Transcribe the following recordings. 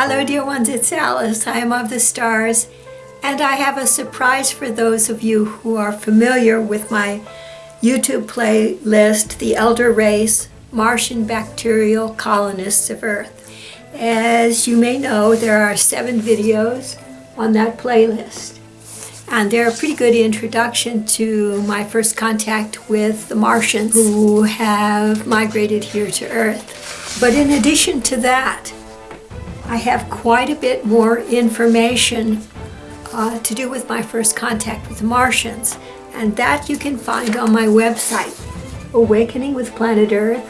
Hello dear ones, it's Alice. I am of the stars and I have a surprise for those of you who are familiar with my YouTube playlist, The Elder Race, Martian Bacterial Colonists of Earth. As you may know, there are seven videos on that playlist. And they're a pretty good introduction to my first contact with the Martians who have migrated here to Earth. But in addition to that, I have quite a bit more information uh, to do with my first contact with the Martians. And that you can find on my website, Awakening with Planet Earth,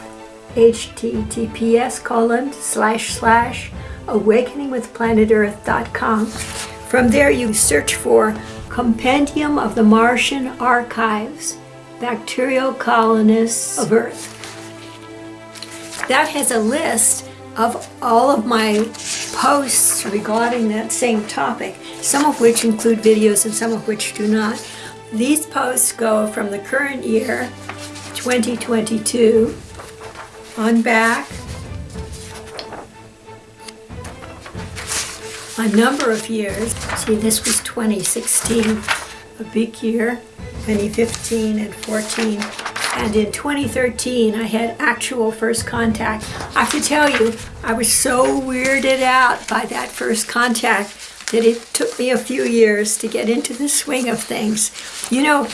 https colon slash slash awakeningwithplanetearth.com. From there you search for Compendium of the Martian Archives, Bacterial Colonists of Earth. That has a list of all of my posts regarding that same topic, some of which include videos and some of which do not. These posts go from the current year, 2022, on back a number of years. See, this was 2016, a big year, 2015 and 14. And in 2013, I had actual first contact. I have to tell you, I was so weirded out by that first contact that it took me a few years to get into the swing of things. You know,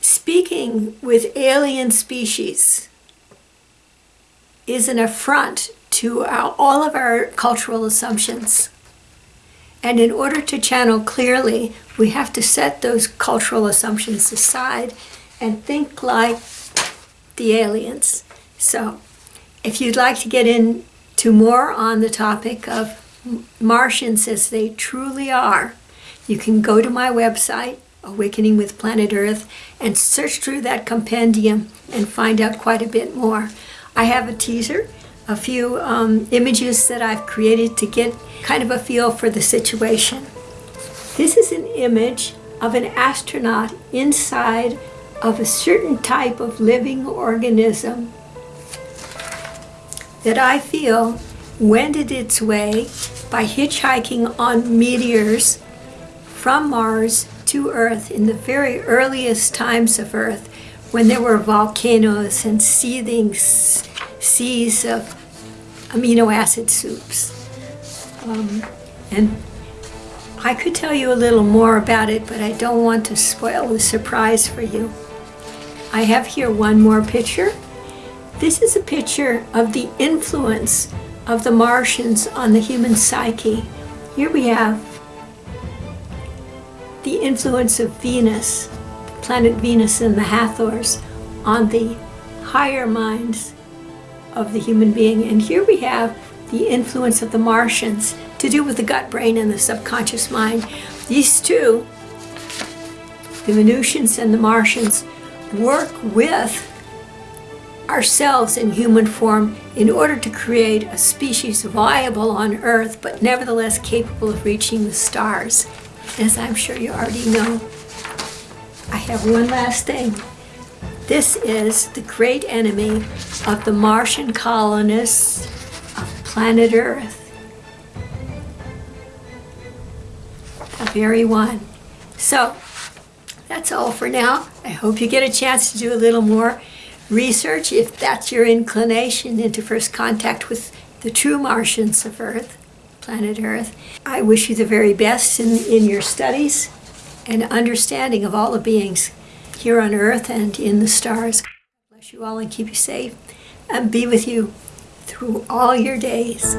speaking with alien species is an affront to our, all of our cultural assumptions. And in order to channel clearly, we have to set those cultural assumptions aside and think like the aliens. So if you'd like to get into more on the topic of Martians as they truly are, you can go to my website, Awakening with Planet Earth, and search through that compendium and find out quite a bit more. I have a teaser, a few um, images that I've created to get kind of a feel for the situation. This is an image of an astronaut inside of a certain type of living organism that I feel wended its way by hitchhiking on meteors from Mars to Earth in the very earliest times of Earth when there were volcanoes and seething seas of amino acid soups. Um, and I could tell you a little more about it, but I don't want to spoil the surprise for you. I have here one more picture. This is a picture of the influence of the Martians on the human psyche. Here we have the influence of Venus, planet Venus and the Hathors on the higher minds of the human being. And here we have the influence of the Martians to do with the gut brain and the subconscious mind. These two, the Venusians and the Martians, work with ourselves in human form in order to create a species viable on Earth, but nevertheless capable of reaching the stars, as I'm sure you already know. I have one last thing. This is the great enemy of the Martian colonists of planet Earth. The very one. So, that's all for now. I hope you get a chance to do a little more research if that's your inclination into first contact with the true Martians of Earth, planet Earth. I wish you the very best in, in your studies and understanding of all the beings here on Earth and in the stars. Bless you all and keep you safe and be with you through all your days.